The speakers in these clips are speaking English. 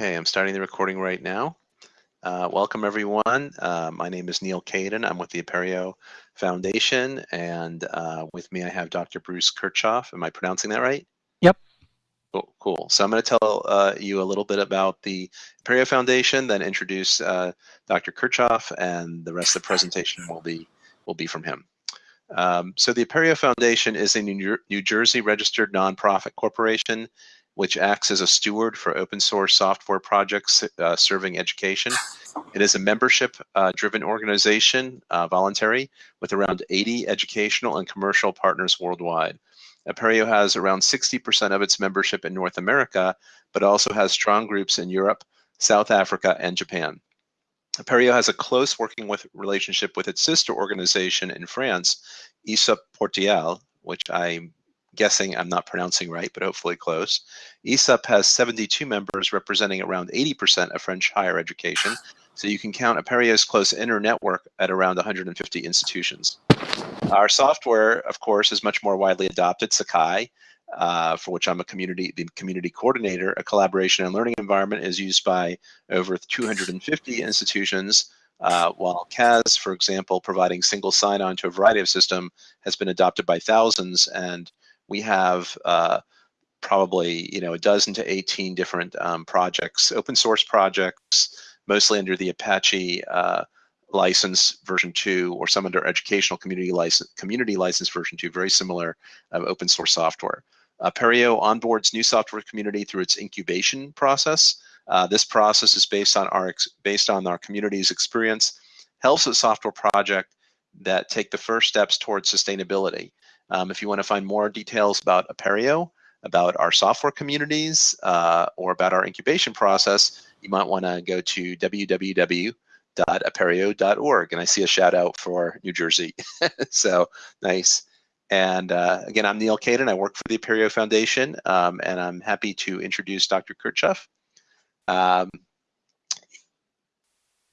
Okay, I'm starting the recording right now. Uh, welcome everyone. Uh, my name is Neal Caidin. I'm with the Apereo Foundation and uh, with me I have Dr. Bruce Kirchoff. Am I pronouncing that right? Yep. Cool. cool. So I'm going to tell uh, you a little bit about the Apereo Foundation, then introduce uh, Dr. Kirchoff and the rest of the presentation will be, will be from him. Um, so the Apereo Foundation is a New, New Jersey registered nonprofit corporation which acts as a steward for open source software projects uh, serving education. It is a membership uh, driven organization, uh, voluntary, with around 80 educational and commercial partners worldwide. Apereo has around 60% of its membership in North America, but also has strong groups in Europe, South Africa, and Japan. Apereo has a close working with relationship with its sister organization in France, Portial, which I guessing I'm not pronouncing right, but hopefully close. ESUP has 72 members representing around 80% of French higher education. So you can count Apereo's close inner network at around 150 institutions. Our software, of course, is much more widely adopted, Sakai, uh, for which I'm a community, the community coordinator. A collaboration and learning environment is used by over 250 institutions, uh, while CAS, for example, providing single sign-on to a variety of system, has been adopted by thousands and we have uh, probably you know a dozen to 18 different um, projects, open source projects, mostly under the Apache uh, license version two, or some under educational community license community license version two, very similar uh, open source software. Uh, Apereo onboards new software community through its incubation process. Uh, this process is based on our based on our community's experience, helps a software project that take the first steps towards sustainability. Um, if you want to find more details about Apereo, about our software communities, uh, or about our incubation process, you might want to go to www.apereo.org. And I see a shout out for New Jersey. so nice. And uh, again, I'm Neal Caidin. I work for the Apereo Foundation, um, and I'm happy to introduce Dr. Kirchoff. Um,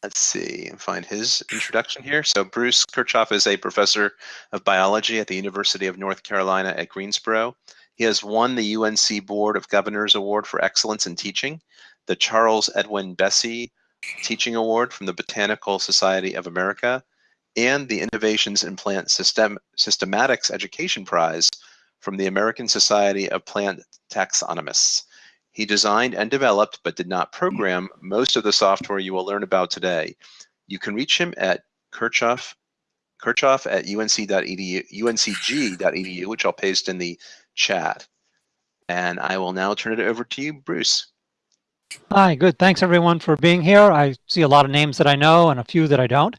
let's see and find his introduction here. So Bruce Kirchoff is a professor of biology at the University of North Carolina at Greensboro. He has won the UNC Board of Governors Award for Excellence in Teaching, the Charles Edwin Bessey Teaching Award from the Botanical Society of America, and the Innovations in Plant System Systematics Education Prize from the American Society of Plant Taxonomists. He designed and developed, but did not program, most of the software you will learn about today. You can reach him at Kirchoff, Kirchoff at unc.edu, uncg.edu, which I'll paste in the chat. And I will now turn it over to you, Bruce. Hi, good. Thanks everyone for being here. I see a lot of names that I know and a few that I don't.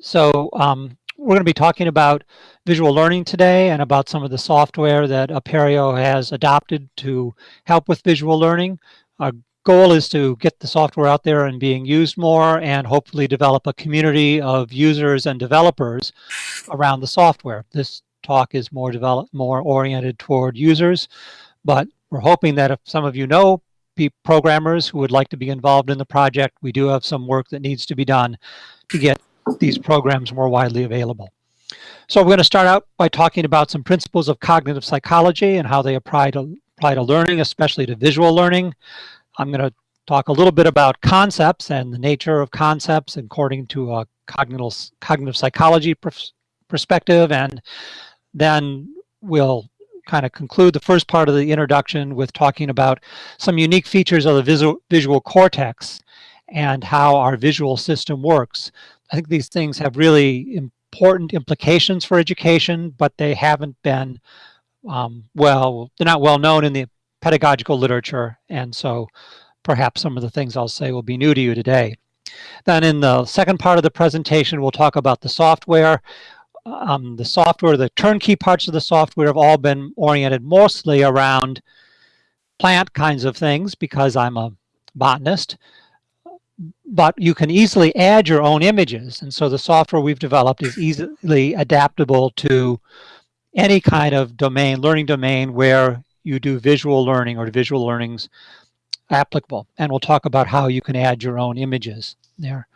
So um, we're going to be talking about visual learning today and about some of the software that Apereo has adopted to help with visual learning. Our goal is to get the software out there and being used more and hopefully develop a community of users and developers around the software. This talk is more developed, more oriented toward users, but we're hoping that if some of you know programmers who would like to be involved in the project, we do have some work that needs to be done to get these programs more widely available. So we're going to start out by talking about some principles of cognitive psychology and how they apply to, apply to learning, especially to visual learning. I'm going to talk a little bit about concepts and the nature of concepts according to a cognitive, cognitive psychology perspective. And then we'll kind of conclude the first part of the introduction with talking about some unique features of the visual, visual cortex and how our visual system works. I think these things have really important implications for education, but they haven't been um, well, they're not well known in the pedagogical literature. And so perhaps some of the things I'll say will be new to you today. Then in the second part of the presentation, we'll talk about the software. Um, the software, the turnkey parts of the software have all been oriented mostly around plant kinds of things because I'm a botanist but you can easily add your own images. And so the software we've developed is easily adaptable to any kind of domain, learning domain where you do visual learning or visual learning's applicable. And we'll talk about how you can add your own images there.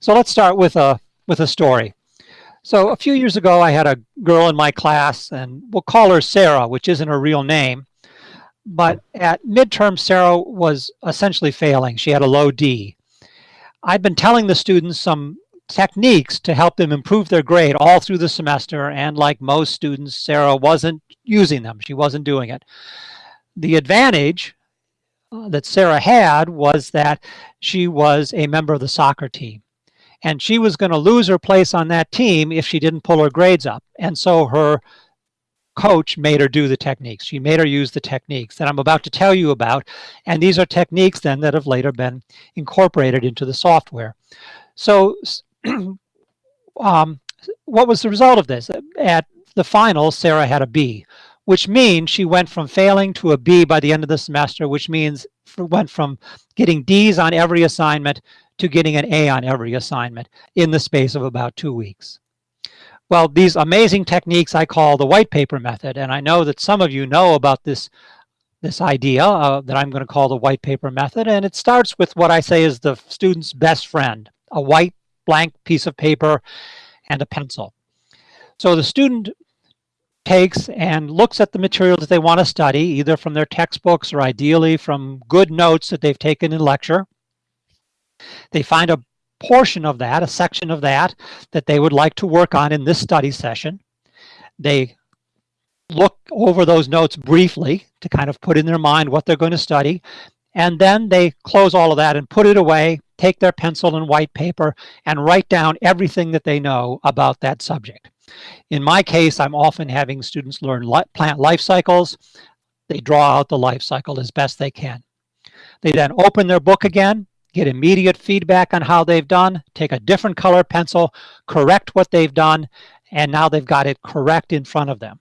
So let's start with a, with a story. So a few years ago, I had a girl in my class, and we'll call her Sarah, which isn't her real name. but at midterm, Sarah was essentially failing. She had a low D. I'd been telling the students some techniques to help them improve their grade all through the semester. And like most students, Sarah wasn't using them. She wasn't doing it. The advantage uh, that Sarah had was that she was a member of the soccer team. And she was going to lose her place on that team if she didn't pull her grades up. And so her coach made her do the techniques. She made her use the techniques that I'm about to tell you about. And these are techniques then that have later been incorporated into the software. So um, what was the result of this? At the final, Sarah had a B, which means she went from failing to a B by the end of the semester, which means went from getting D's on every assignment to getting an A on every assignment in the space of about two weeks. Well, these amazing techniques I call the white paper method, and I know that some of you know about this, this idea uh, that I'm going to call the white paper method, and it starts with what I say is the student's best friend, a white blank piece of paper and a pencil. So the student takes and looks at the materials that they want to study, either from their textbooks or ideally from good notes that they've taken in lecture. They find a portion of that, a section of that, that they would like to work on in this study session. They look over those notes briefly to kind of put in their mind what they're going to study. And then they close all of that and put it away, take their pencil and white paper and write down everything that they know about that subject. In my case, I'm often having students learn li plant life cycles. They draw out the life cycle as best they can. They then open their book again get immediate feedback on how they've done, take a different color pencil, correct what they've done, and now they've got it correct in front of them.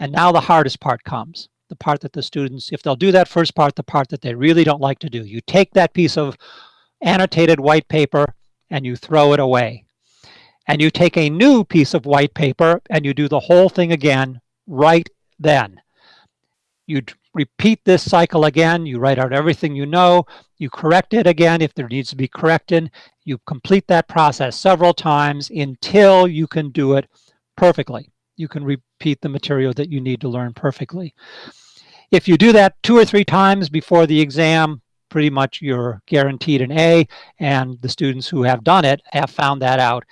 And now the hardest part comes, the part that the students, if they'll do that first part, the part that they really don't like to do. You take that piece of annotated white paper and you throw it away. And you take a new piece of white paper and you do the whole thing again right then. You repeat this cycle again. You write out everything you know. You correct it again if there needs to be corrected. You complete that process several times until you can do it perfectly. You can repeat the material that you need to learn perfectly. If you do that two or three times before the exam, pretty much you're guaranteed an A, and the students who have done it have found that out.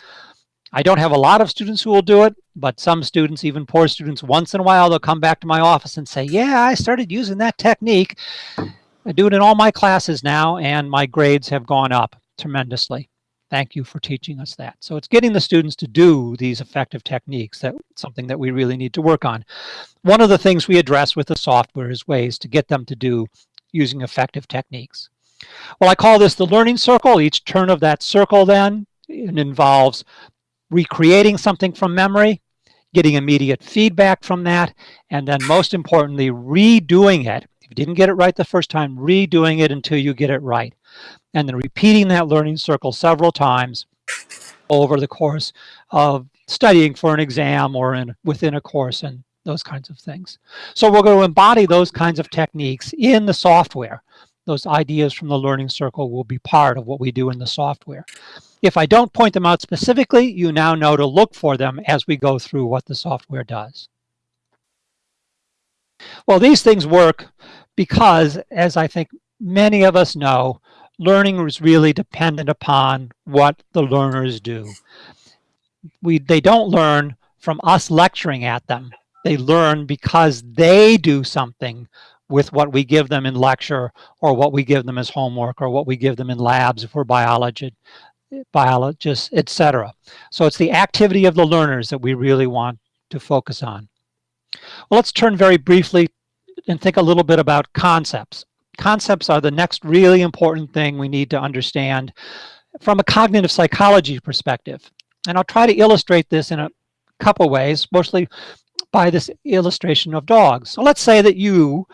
I don't have a lot of students who will do it, but some students, even poor students, once in a while, they'll come back to my office and say, yeah, I started using that technique. I do it in all my classes now, and my grades have gone up tremendously. Thank you for teaching us that. So it's getting the students to do these effective techniques, that something that we really need to work on. One of the things we address with the software is ways to get them to do using effective techniques. Well, I call this the learning circle. Each turn of that circle then it involves recreating something from memory, getting immediate feedback from that, and then most importantly, redoing it. If you didn't get it right the first time, redoing it until you get it right. And then repeating that learning circle several times over the course of studying for an exam or in within a course and those kinds of things. So we're going to embody those kinds of techniques in the software. Those ideas from the learning circle will be part of what we do in the software. If I don't point them out specifically, you now know to look for them as we go through what the software does. Well, these things work because, as I think many of us know, learning is really dependent upon what the learners do. We, they don't learn from us lecturing at them. They learn because they do something with what we give them in lecture or what we give them as homework or what we give them in labs if we're biology, biologists, etc. So it's the activity of the learners that we really want to focus on. Well, let's turn very briefly and think a little bit about concepts. Concepts are the next really important thing we need to understand from a cognitive psychology perspective. And I'll try to illustrate this in a couple ways, mostly by this illustration of dogs. So let's say that you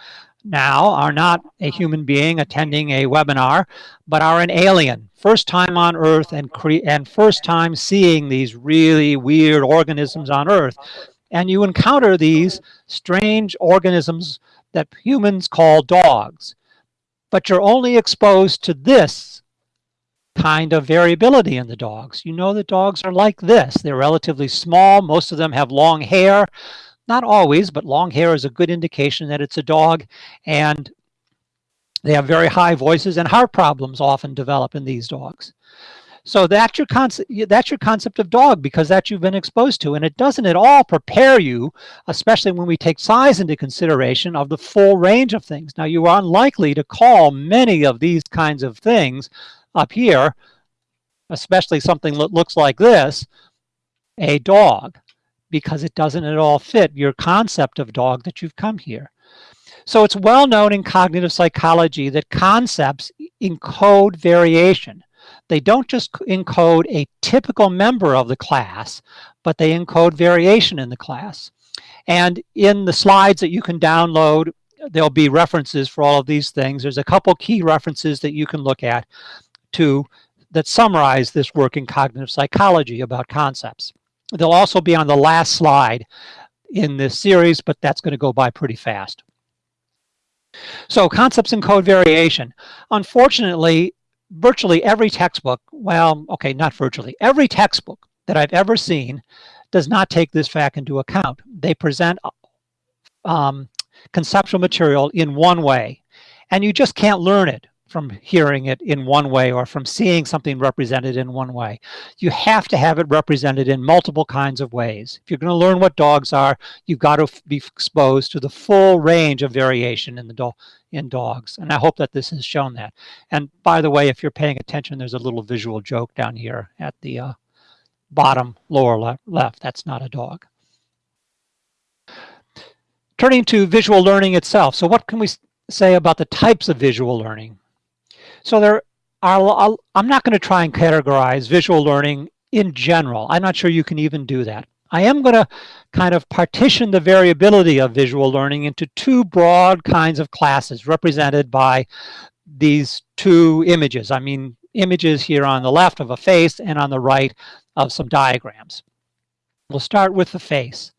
now are not a human being attending a webinar, but are an alien, first time on Earth and, and first time seeing these really weird organisms on Earth. And you encounter these strange organisms that humans call dogs. But you're only exposed to this kind of variability in the dogs. You know that dogs are like this. They're relatively small. Most of them have long hair. Not always, but long hair is a good indication that it's a dog. And they have very high voices and heart problems often develop in these dogs. So that's your concept. That's your concept of dog because that you've been exposed to, and it doesn't at all prepare you, especially when we take size into consideration of the full range of things. Now you are unlikely to call many of these kinds of things up here, especially something that looks like this, a dog, because it doesn't at all fit your concept of dog that you've come here. So it's well known in cognitive psychology that concepts encode variation. They don't just encode a typical member of the class, but they encode variation in the class. And in the slides that you can download, there'll be references for all of these things. There's a couple key references that you can look at to that summarize this work in cognitive psychology about concepts. They'll also be on the last slide in this series, but that's going to go by pretty fast. So concepts and encode variation. Unfortunately, virtually every textbook, well, okay, not virtually, every textbook that I've ever seen does not take this fact into account. They present um, conceptual material in one way, and you just can't learn it from hearing it in one way or from seeing something represented in one way. You have to have it represented in multiple kinds of ways. If you're going to learn what dogs are, you've got to be exposed to the full range of variation in the do in dogs. And I hope that this has shown that. And by the way, if you're paying attention, there's a little visual joke down here at the uh, bottom lower left, left. That's not a dog. Turning to visual learning itself. So what can we say about the types of visual learning? So there are, I'm not going to try and categorize visual learning in general. I'm not sure you can even do that. I am going to kind of partition the variability of visual learning into two broad kinds of classes represented by these two images. I mean, images here on the left of a face and on the right of some diagrams. We'll start with the face.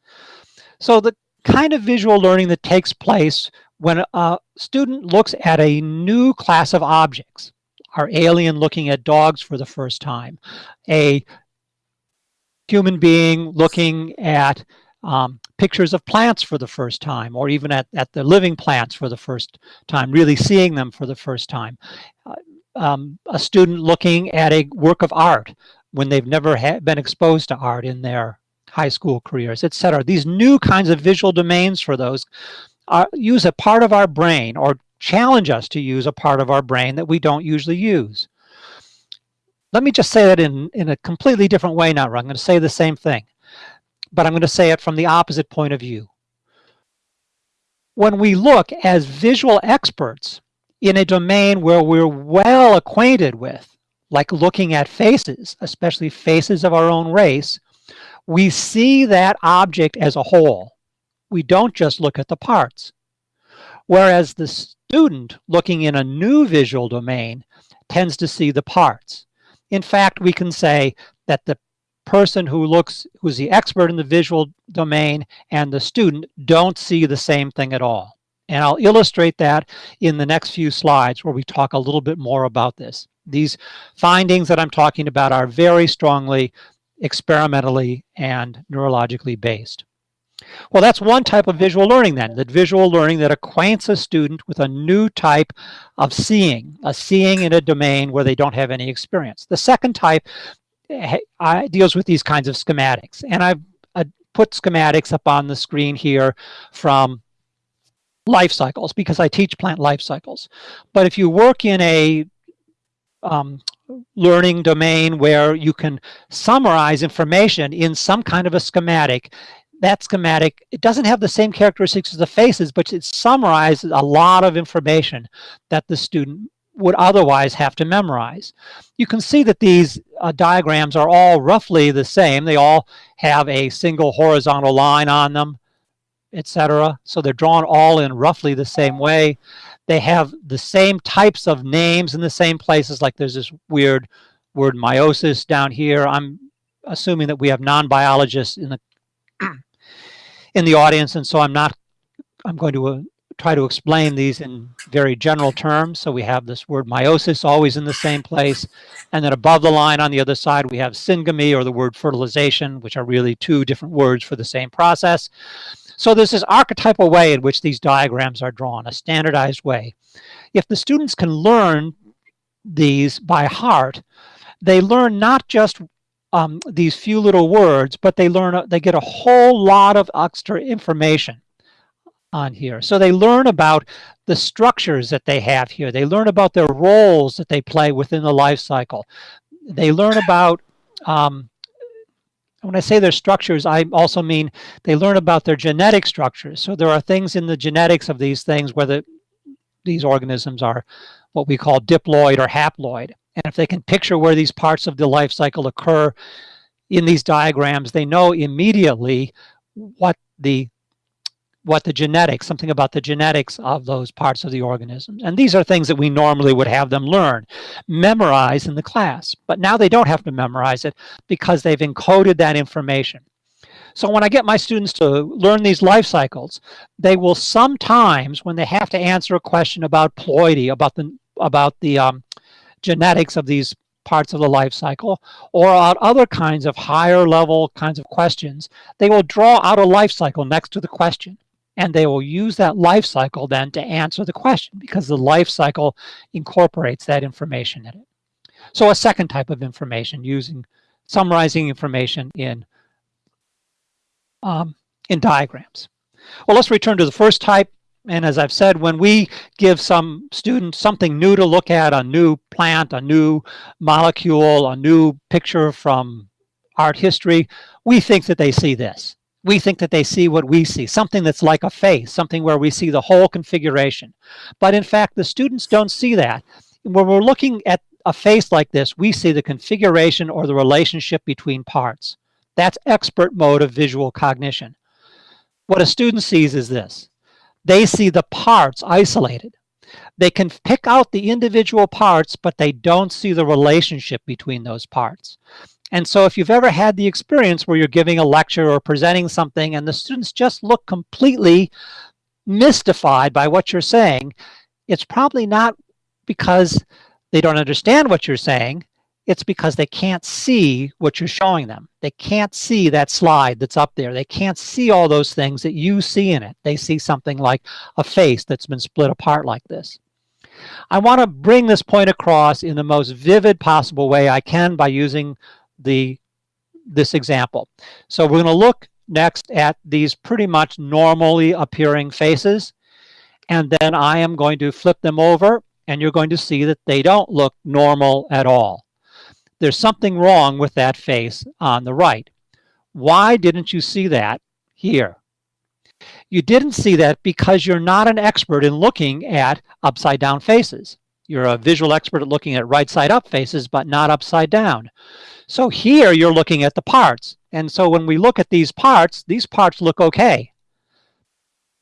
So the kind of visual learning that takes place when a student looks at a new class of objects, our alien looking at dogs for the first time, a human being looking at um, pictures of plants for the first time, or even at, at the living plants for the first time, really seeing them for the first time. Uh, um, a student looking at a work of art when they've never been exposed to art in their high school careers, etc. These new kinds of visual domains for those use a part of our brain or challenge us to use a part of our brain that we don't usually use. Let me just say that in, in a completely different way now. I'm going to say the same thing, but I'm going to say it from the opposite point of view. When we look as visual experts in a domain where we're well acquainted with, like looking at faces, especially faces of our own race, we see that object as a whole we don't just look at the parts. Whereas the student looking in a new visual domain tends to see the parts. In fact, we can say that the person who looks, who's the expert in the visual domain and the student don't see the same thing at all. And I'll illustrate that in the next few slides where we talk a little bit more about this. These findings that I'm talking about are very strongly experimentally and neurologically based. Well, that's one type of visual learning then, that visual learning that acquaints a student with a new type of seeing, a seeing in a domain where they don't have any experience. The second type eh, deals with these kinds of schematics. And I've put schematics up on the screen here from life cycles because I teach plant life cycles. But if you work in a um, learning domain where you can summarize information in some kind of a schematic, that schematic, it doesn't have the same characteristics as the faces, but it summarizes a lot of information that the student would otherwise have to memorize. You can see that these uh, diagrams are all roughly the same. They all have a single horizontal line on them, etc. So they're drawn all in roughly the same way. They have the same types of names in the same places, like there's this weird word meiosis down here. I'm assuming that we have non-biologists in the in the audience, and so I'm not, I'm going to uh, try to explain these in very general terms. So we have this word meiosis always in the same place. And then above the line on the other side, we have syngamy or the word fertilization, which are really two different words for the same process. So there's this archetypal way in which these diagrams are drawn, a standardized way. If the students can learn these by heart, they learn not just um, these few little words, but they learn, they get a whole lot of extra information on here. So they learn about the structures that they have here. They learn about their roles that they play within the life cycle. They learn about, um, when I say their structures, I also mean they learn about their genetic structures. So there are things in the genetics of these things, whether these organisms are what we call diploid or haploid. And if they can picture where these parts of the life cycle occur in these diagrams, they know immediately what the what the genetics, something about the genetics of those parts of the organisms. And these are things that we normally would have them learn, memorize in the class. But now they don't have to memorize it because they've encoded that information. So when I get my students to learn these life cycles, they will sometimes, when they have to answer a question about ploidy, about the, about the um, genetics of these parts of the life cycle or on other kinds of higher level kinds of questions, they will draw out a life cycle next to the question. And they will use that life cycle then to answer the question because the life cycle incorporates that information in it. So a second type of information using summarizing information in, um, in diagrams. Well, let's return to the first type, and as I've said, when we give some student something new to look at, a new plant, a new molecule, a new picture from art history, we think that they see this. We think that they see what we see, something that's like a face, something where we see the whole configuration. But in fact, the students don't see that. When we're looking at a face like this, we see the configuration or the relationship between parts. That's expert mode of visual cognition. What a student sees is this. They see the parts isolated. They can pick out the individual parts, but they don't see the relationship between those parts. And so if you've ever had the experience where you're giving a lecture or presenting something and the students just look completely mystified by what you're saying, it's probably not because they don't understand what you're saying it's because they can't see what you're showing them. They can't see that slide that's up there. They can't see all those things that you see in it. They see something like a face that's been split apart like this. I want to bring this point across in the most vivid possible way I can by using the this example. So we're going to look next at these pretty much normally appearing faces. And then I am going to flip them over and you're going to see that they don't look normal at all there's something wrong with that face on the right. Why didn't you see that here? You didn't see that because you're not an expert in looking at upside down faces. You're a visual expert at looking at right side up faces, but not upside down. So here you're looking at the parts. And so when we look at these parts, these parts look okay.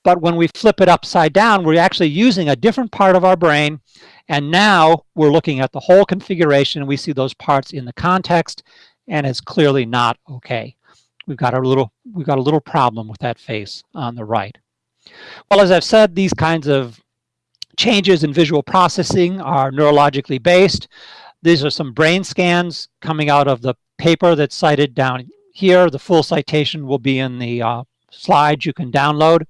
But when we flip it upside down, we're actually using a different part of our brain and now we're looking at the whole configuration we see those parts in the context and it's clearly not okay. We've got a little, we've got a little problem with that face on the right. Well, as I've said, these kinds of changes in visual processing are neurologically based. These are some brain scans coming out of the paper that's cited down here. The full citation will be in the uh, slides you can download.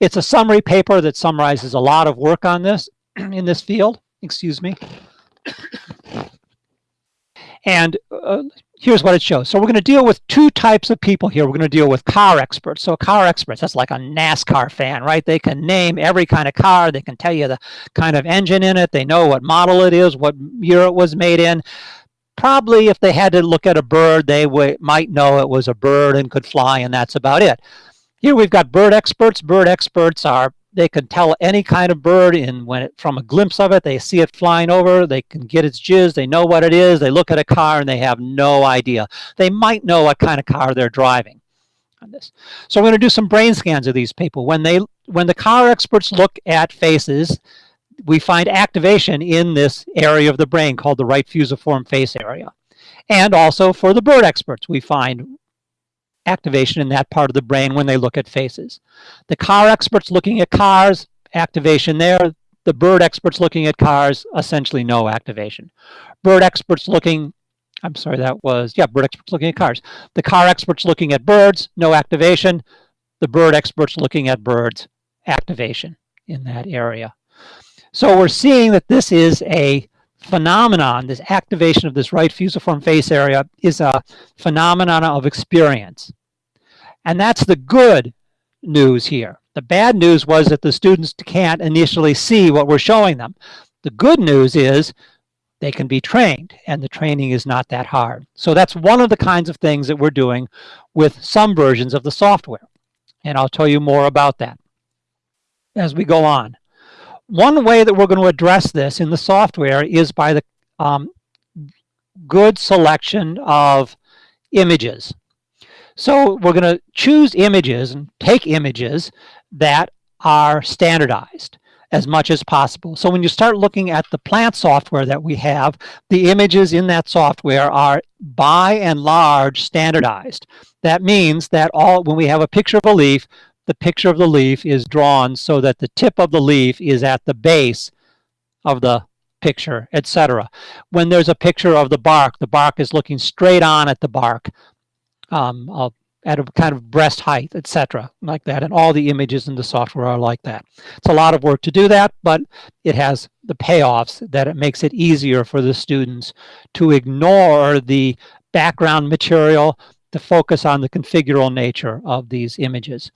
It's a summary paper that summarizes a lot of work on this. in this field, excuse me. And uh, here's what it shows. So we're going to deal with two types of people here. We're going to deal with car experts. So car experts, that's like a NASCAR fan, right? They can name every kind of car. They can tell you the kind of engine in it. They know what model it is, what year it was made in. Probably if they had to look at a bird, they might know it was a bird and could fly, and that's about it. Here we've got bird experts. Bird experts are they can tell any kind of bird in when it, from a glimpse of it, they see it flying over, they can get its jizz, they know what it is, they look at a car and they have no idea. They might know what kind of car they're driving on this. So we're going to do some brain scans of these people. When they when the car experts look at faces, we find activation in this area of the brain called the right fusiform face area. And also for the bird experts, we find activation in that part of the brain when they look at faces. The car experts looking at cars, activation there. The bird experts looking at cars, essentially no activation. Bird experts looking, I'm sorry, that was, yeah, bird experts looking at cars. The car experts looking at birds, no activation. the bird experts looking at birds activation in that area. So we're seeing that this is a phenomenon, this activation of this right fusiform face area is a phenomenon of experience. And that's the good news here. The bad news was that the students can't initially see what we're showing them. The good news is they can be trained and the training is not that hard. So that's one of the kinds of things that we're doing with some versions of the software. And I'll tell you more about that as we go on. One way that we're going to address this in the software is by the um, good selection of images. So we're going to choose images and take images that are standardized as much as possible. So when you start looking at the plant software that we have, the images in that software are by and large standardized. That means that all when we have a picture of a leaf, the picture of the leaf is drawn so that the tip of the leaf is at the base of the picture, etc. When there's a picture of the bark, the bark is looking straight on at the bark. Um, at a kind of breast height, etc., like that. And all the images in the software are like that. It's a lot of work to do that, but it has the payoffs that it makes it easier for the students to ignore the background material to focus on the configural nature of these images.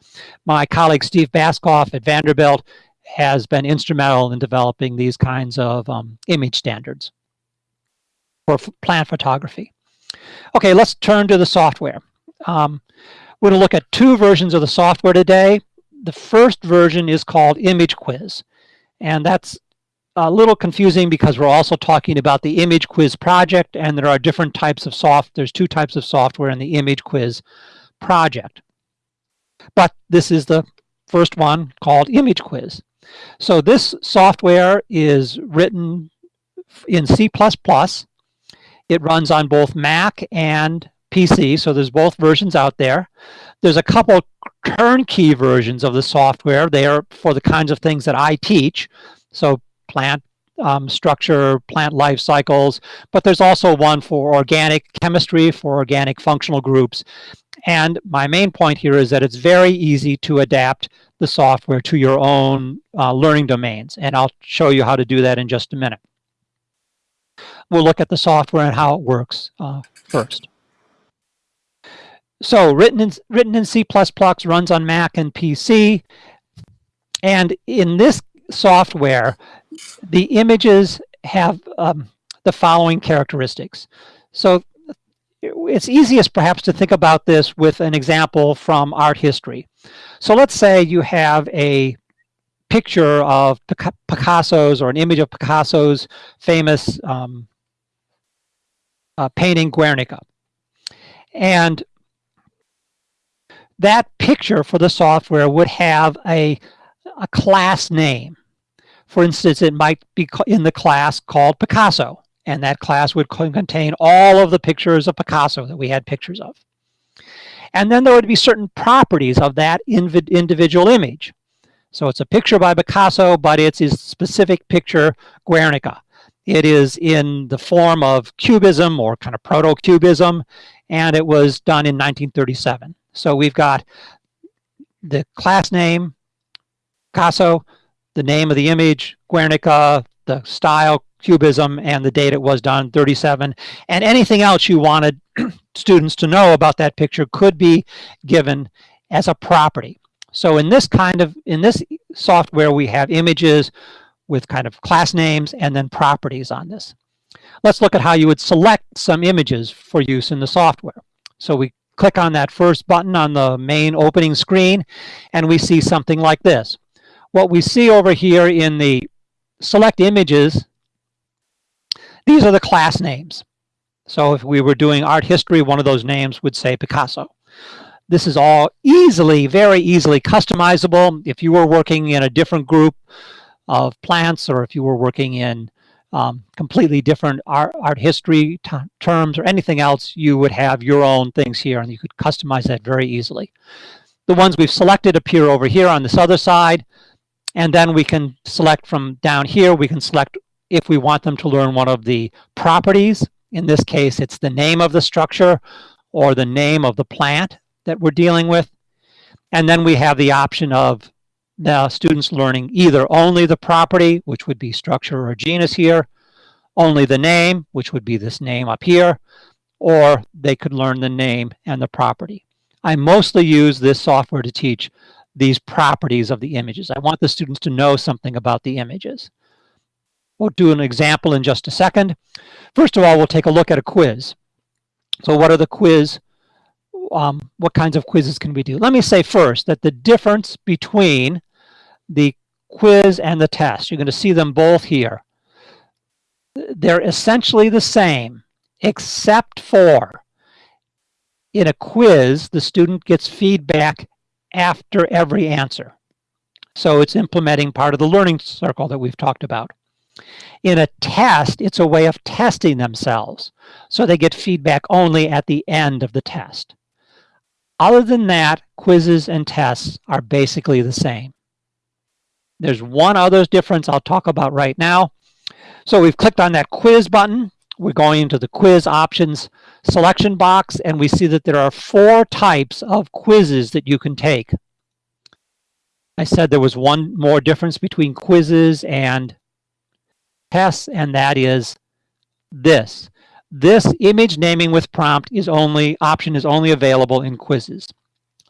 My colleague Steve Baskauf at Vanderbilt has been instrumental in developing these kinds of um, image standards for plant photography. Okay, let's turn to the software. Um, we're going to look at two versions of the software today. The first version is called Image Quiz, and that's a little confusing because we're also talking about the Image Quiz project, and there are different types of soft. There's two types of software in the Image Quiz project. But this is the first one called Image Quiz. So this software is written in C++. It runs on both Mac and PC, so there's both versions out there. There's a couple turnkey versions of the software. They are for the kinds of things that I teach, so plant um, structure, plant life cycles, but there's also one for organic chemistry, for organic functional groups. And my main point here is that it's very easy to adapt the software to your own uh, learning domains. And I'll show you how to do that in just a minute. We'll look at the software and how it works uh, first. So written in, written in C++, runs on Mac and PC. And in this software, the images have um, the following characteristics. So it's easiest perhaps to think about this with an example from art history. So let's say you have a picture of Picasso's or an image of Picasso's famous um, uh, painting Guernica. And that picture for the software would have a, a class name. For instance, it might be in the class called Picasso, and that class would contain all of the pictures of Picasso that we had pictures of. And then there would be certain properties of that individual image. So it's a picture by Picasso, but it's his specific picture, Guernica. It is in the form of cubism or kind of proto-cubism, and it was done in 1937. So we've got the class name, Picasso, the name of the image, Guernica, the style, Cubism, and the date it was done, 37. And anything else you wanted students to know about that picture could be given as a property. So in this kind of, in this software, we have images with kind of class names and then properties on this. Let's look at how you would select some images for use in the software. So we click on that first button on the main opening screen, and we see something like this. What we see over here in the select images, these are the class names. So if we were doing art history, one of those names would say Picasso. This is all easily, very easily customizable. If you were working in a different group of plants or if you were working in um, completely different art, art history terms or anything else, you would have your own things here and you could customize that very easily. The ones we've selected appear over here on this other side. And then we can select from down here, we can select if we want them to learn one of the properties. In this case, it's the name of the structure or the name of the plant that we're dealing with. And then we have the option of the students learning either only the property, which would be structure or genus here, only the name, which would be this name up here, or they could learn the name and the property. I mostly use this software to teach these properties of the images. I want the students to know something about the images. We'll do an example in just a second. First of all, we'll take a look at a quiz. So what are the quiz, um, what kinds of quizzes can we do? Let me say first that the difference between the quiz and the test, you're going to see them both here. They're essentially the same, except for in a quiz, the student gets feedback after every answer. So it's implementing part of the learning circle that we've talked about. In a test, it's a way of testing themselves. So they get feedback only at the end of the test. Other than that, quizzes and tests are basically the same. There's one other difference I'll talk about right now. So we've clicked on that quiz button. We're going into the quiz options selection box and we see that there are four types of quizzes that you can take. I said there was one more difference between quizzes and tests and that is this. This image naming with prompt is only option is only available in quizzes.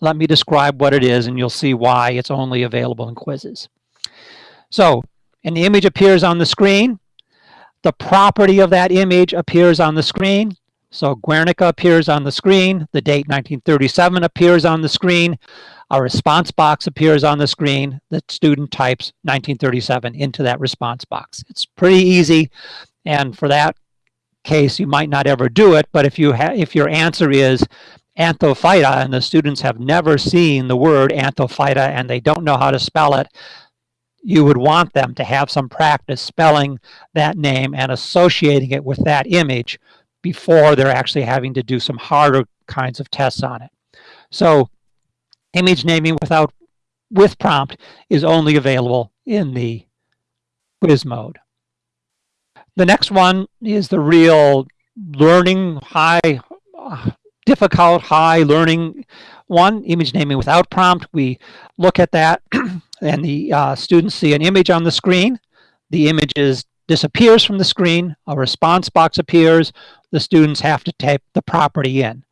Let me describe what it is and you'll see why it's only available in quizzes. So an image appears on the screen. The property of that image appears on the screen. So Guernica appears on the screen. The date 1937 appears on the screen. A response box appears on the screen. The student types 1937 into that response box. It's pretty easy. And for that case, you might not ever do it. But if you have if your answer is Anthophyta and the students have never seen the word Anthophyta and they don't know how to spell it, you would want them to have some practice spelling that name and associating it with that image before they're actually having to do some harder kinds of tests on it. So image naming without with prompt is only available in the quiz mode. The next one is the real learning high, difficult high learning one, image naming without prompt. We look at that and the uh, students see an image on the screen. The image is, disappears from the screen. A response box appears. The students have to type the property in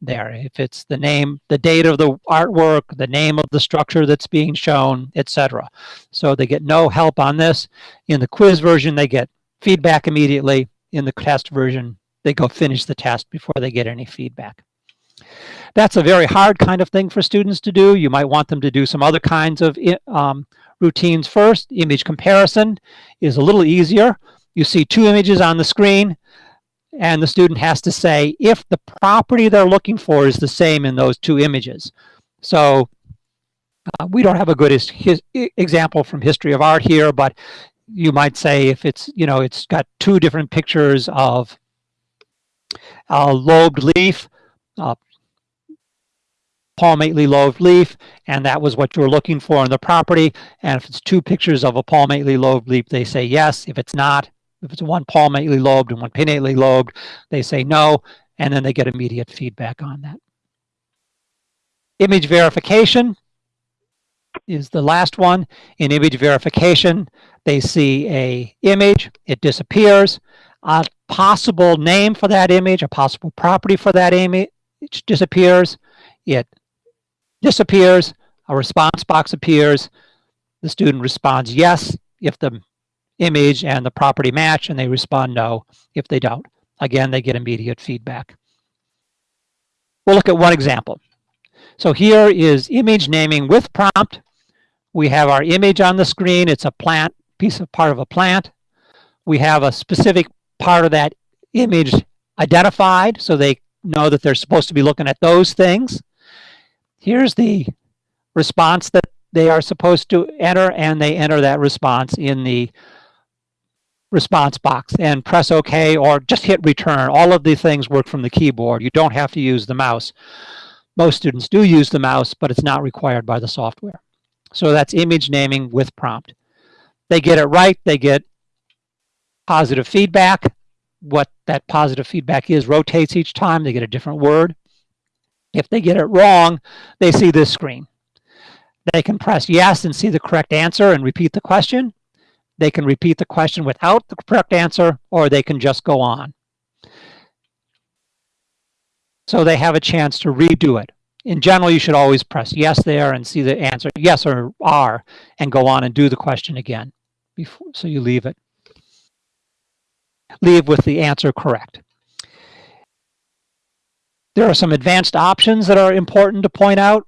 there. If it's the name, the date of the artwork, the name of the structure that's being shown, etc. So they get no help on this. In the quiz version, they get feedback immediately. In the test version, they go finish the test before they get any feedback. That's a very hard kind of thing for students to do. You might want them to do some other kinds of um, routines first. Image comparison is a little easier. You see two images on the screen and the student has to say if the property they're looking for is the same in those two images. So uh, we don't have a good example from history of art here, but you might say if it's, you know, it's got two different pictures of a lobed leaf, uh, palmately lobed leaf, and that was what you were looking for in the property. And if it's two pictures of a palmately lobed leaf, they say yes. If it's not, if it's one palmately lobed and one pinnately lobed, they say no, and then they get immediate feedback on that. Image verification is the last one. In image verification, they see a image, it disappears. A possible name for that image, a possible property for that image disappears. It disappears, a response box appears, the student responds yes if the image and the property match, and they respond no if they don't. Again, they get immediate feedback. We'll look at one example. So here is image naming with prompt. We have our image on the screen. It's a plant, piece of part of a plant. We have a specific part of that image identified so they know that they're supposed to be looking at those things. Here's the response that they are supposed to enter, and they enter that response in the response box and press OK or just hit return. All of these things work from the keyboard. You don't have to use the mouse. Most students do use the mouse, but it's not required by the software. So that's image naming with prompt. They get it right, they get positive feedback. What that positive feedback is rotates each time. They get a different word. If they get it wrong, they see this screen. They can press yes and see the correct answer and repeat the question. They can repeat the question without the correct answer, or they can just go on. So they have a chance to redo it. In general, you should always press yes there and see the answer, yes or R, and go on and do the question again. Before, so you leave it. Leave with the answer correct. There are some advanced options that are important to point out.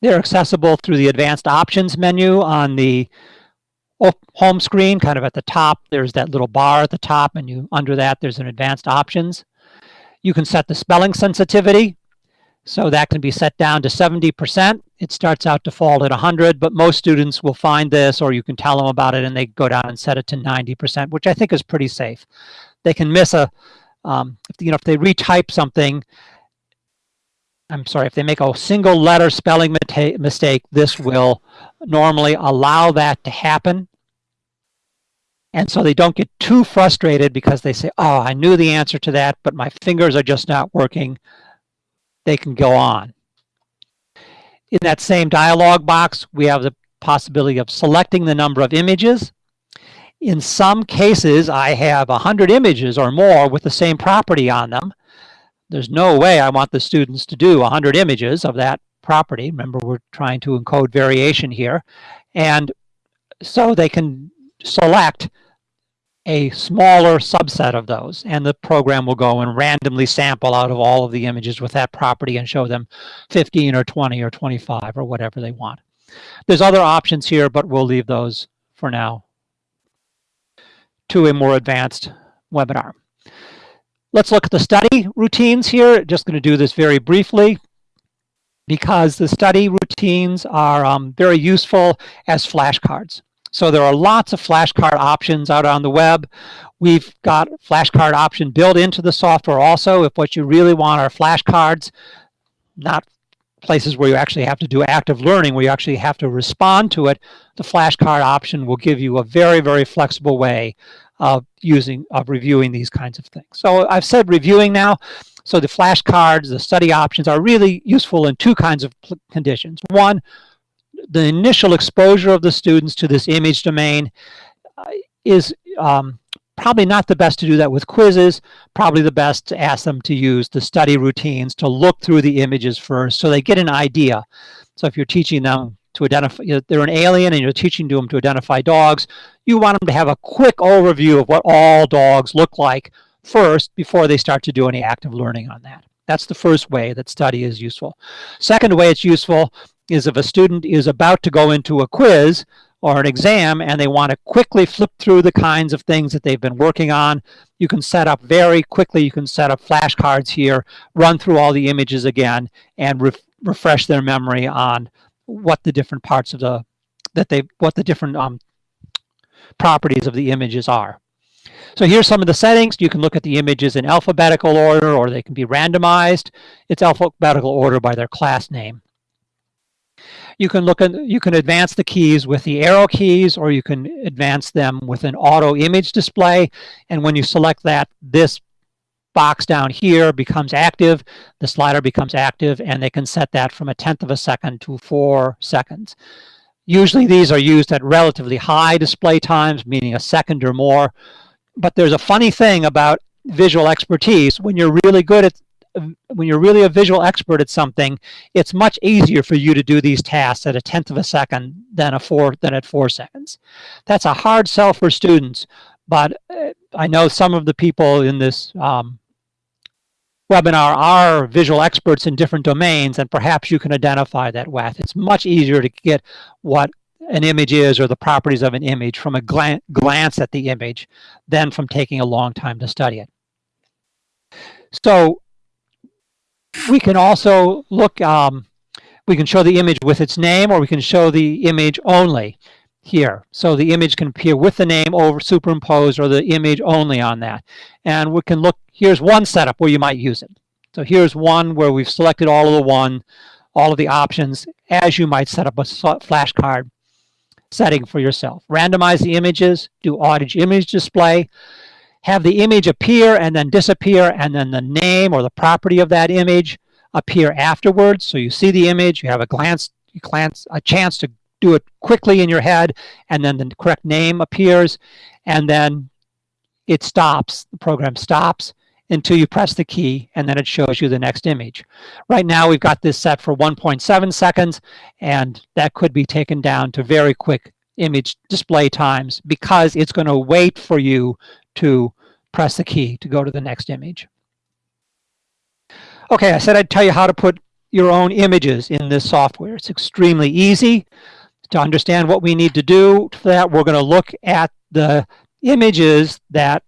They're accessible through the advanced options menu on the home screen, kind of at the top. There's that little bar at the top, and you under that, there's an advanced options. You can set the spelling sensitivity. So that can be set down to 70%. It starts out default at 100, but most students will find this, or you can tell them about it, and they go down and set it to 90%, which I think is pretty safe. They can miss a, um, you know, if they retype something, I'm sorry, if they make a single letter spelling mistake, this will normally allow that to happen. And so they don't get too frustrated because they say, oh, I knew the answer to that, but my fingers are just not working. They can go on. In that same dialog box, we have the possibility of selecting the number of images. In some cases, I have 100 images or more with the same property on them. There's no way I want the students to do 100 images of that property. Remember, we're trying to encode variation here. And so they can select a smaller subset of those and the program will go and randomly sample out of all of the images with that property and show them 15 or 20 or 25 or whatever they want. There's other options here, but we'll leave those for now to a more advanced webinar. Let's look at the study routines here. Just going to do this very briefly because the study routines are um, very useful as flashcards. So there are lots of flashcard options out on the web. We've got flashcard option built into the software also. If what you really want are flashcards, not places where you actually have to do active learning, where you actually have to respond to it, the flashcard option will give you a very, very flexible way of using, of reviewing these kinds of things. So I've said reviewing now. So the flashcards, the study options are really useful in two kinds of conditions. One, the initial exposure of the students to this image domain uh, is um, probably not the best to do that with quizzes, probably the best to ask them to use the study routines to look through the images first so they get an idea. So if you're teaching them to identify, you know, they're an alien and you're teaching them to identify dogs, you want them to have a quick overview of what all dogs look like first before they start to do any active learning on that. That's the first way that study is useful. Second way it's useful is if a student is about to go into a quiz or an exam and they want to quickly flip through the kinds of things that they've been working on, you can set up very quickly, you can set up flashcards here, run through all the images again, and re refresh their memory on what the different parts of the, that they, what the different um, properties of the images are. So here's some of the settings. You can look at the images in alphabetical order or they can be randomized. It's alphabetical order by their class name. You can look at, you can advance the keys with the arrow keys or you can advance them with an auto image display. And when you select that, this box down here becomes active, the slider becomes active, and they can set that from a tenth of a second to four seconds. Usually these are used at relatively high display times, meaning a second or more. But there's a funny thing about visual expertise. When you're really good at when you're really a visual expert at something, it's much easier for you to do these tasks at a tenth of a second than a four than at four seconds. That's a hard sell for students, but uh, I know some of the people in this um, webinar are visual experts in different domains, and perhaps you can identify that with. It's much easier to get what an image is or the properties of an image from a glan glance at the image than from taking a long time to study it. So we can also look, um, we can show the image with its name or we can show the image only here. So the image can appear with the name over superimposed or the image only on that. And we can look, here's one setup where you might use it. So here's one where we've selected all of the one, all of the options as you might set up a flashcard setting for yourself. Randomize the images, do auto image display, have the image appear and then disappear and then the name or the property of that image appear afterwards. So you see the image, you have a glance, glance, a chance to do it quickly in your head, and then the correct name appears, and then it stops, the program stops until you press the key, and then it shows you the next image. Right now, we've got this set for 1.7 seconds, and that could be taken down to very quick image display times because it's going to wait for you to press the key to go to the next image. Okay, I said I'd tell you how to put your own images in this software. It's extremely easy. To understand what we need to do for that, we're going to look at the images that,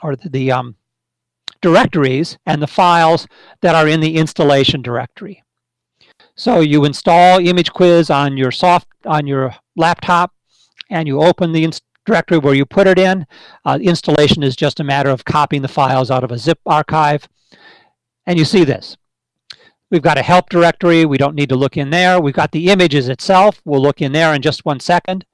or the, um, directories and the files that are in the installation directory. So you install Image Quiz on your soft on your laptop, and you open the directory where you put it in. Uh, installation is just a matter of copying the files out of a zip archive, and you see this. We've got a help directory. We don't need to look in there. We've got the images itself. We'll look in there in just one second.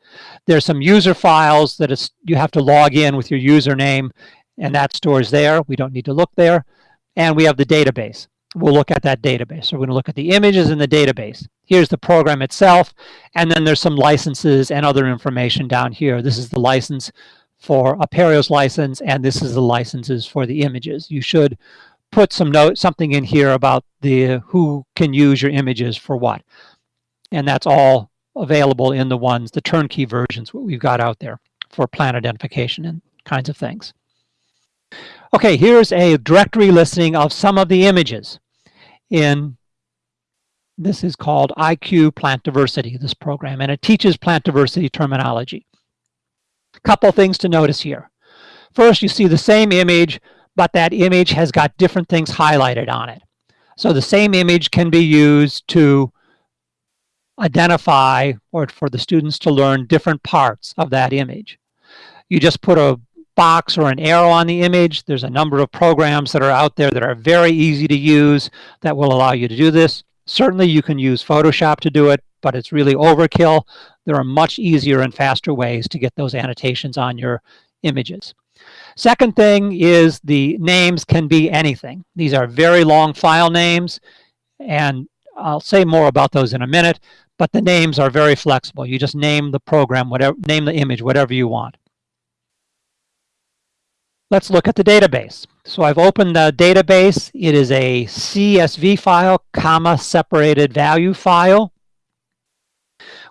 There's some user files that is, you have to log in with your username and that stores there. We don't need to look there. And we have the database. We'll look at that database. So we're going to look at the images in the database. Here's the program itself, and then there's some licenses and other information down here. This is the license for Apereo's license, and this is the licenses for the images. You should put some note, something in here about the who can use your images for what. And that's all available in the ones, the turnkey versions, what we've got out there for plan identification and kinds of things. Okay, here's a directory listing of some of the images in, this is called IQ Plant Diversity, this program, and it teaches plant diversity terminology. Couple things to notice here. First, you see the same image, but that image has got different things highlighted on it. So the same image can be used to identify or for the students to learn different parts of that image. You just put a box or an arrow on the image. There's a number of programs that are out there that are very easy to use that will allow you to do this. Certainly you can use Photoshop to do it, but it's really overkill. There are much easier and faster ways to get those annotations on your images. Second thing is the names can be anything. These are very long file names, and I'll say more about those in a minute, but the names are very flexible. You just name the program, whatever, name the image, whatever you want. Let's look at the database. So I've opened the database. It is a CSV file, comma, separated value file,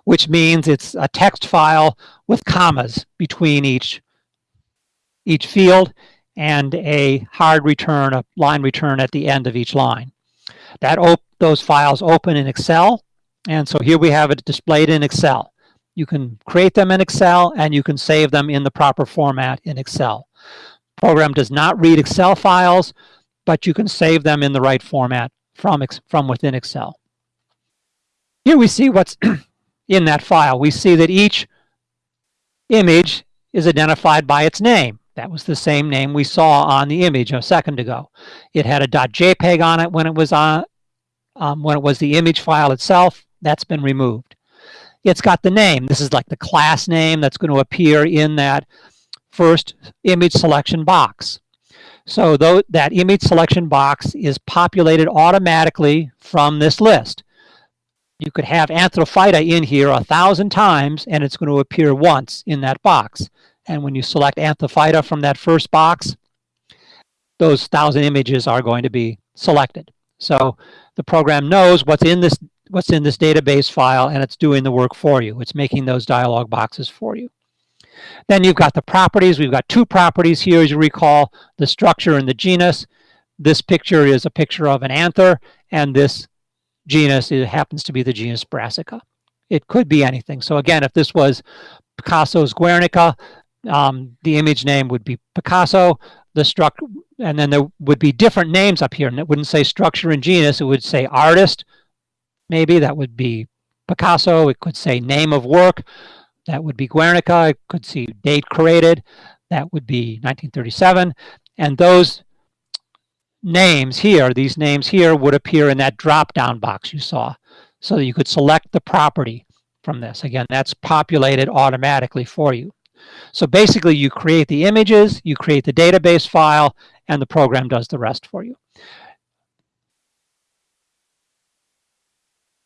which means it's a text file with commas between each, each field and a hard return, a line return at the end of each line. That those files open in Excel. And so here we have it displayed in Excel. You can create them in Excel and you can save them in the proper format in Excel program does not read Excel files, but you can save them in the right format from, from within Excel. Here we see what's in that file. We see that each image is identified by its name. That was the same name we saw on the image a second ago. It had a .jpeg on it when it was on um, when it was the image file itself. That's been removed. It's got the name. This is like the class name that's going to appear in that first image selection box. So though that image selection box is populated automatically from this list. You could have Anthophyta in here a thousand times and it's going to appear once in that box. And when you select Anthophyta from that first box, those thousand images are going to be selected. So the program knows what's in this what's in this database file and it's doing the work for you. It's making those dialog boxes for you. Then you've got the properties. We've got two properties here, as you recall, the structure and the genus. This picture is a picture of an anther, and this genus it happens to be the genus Brassica. It could be anything. So again, if this was Picasso's Guernica, um, the image name would be Picasso, the structure, and then there would be different names up here, and it wouldn't say structure and genus, it would say artist, maybe, that would be Picasso, it could say name of work, that would be Guernica. I could see date created. That would be 1937. And those names here, these names here would appear in that drop-down box you saw. So that you could select the property from this. Again, that's populated automatically for you. So basically you create the images, you create the database file, and the program does the rest for you.